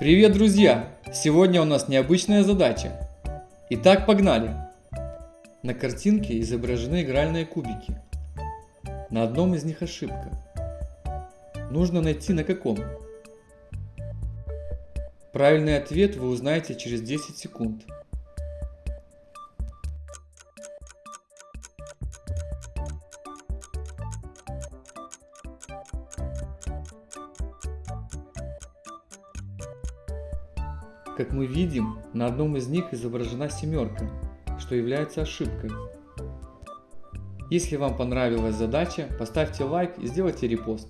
Привет, друзья! Сегодня у нас необычная задача. Итак, погнали! На картинке изображены игральные кубики. На одном из них ошибка. Нужно найти на каком. Правильный ответ вы узнаете через 10 секунд. Как мы видим, на одном из них изображена семерка, что является ошибкой. Если вам понравилась задача, поставьте лайк и сделайте репост.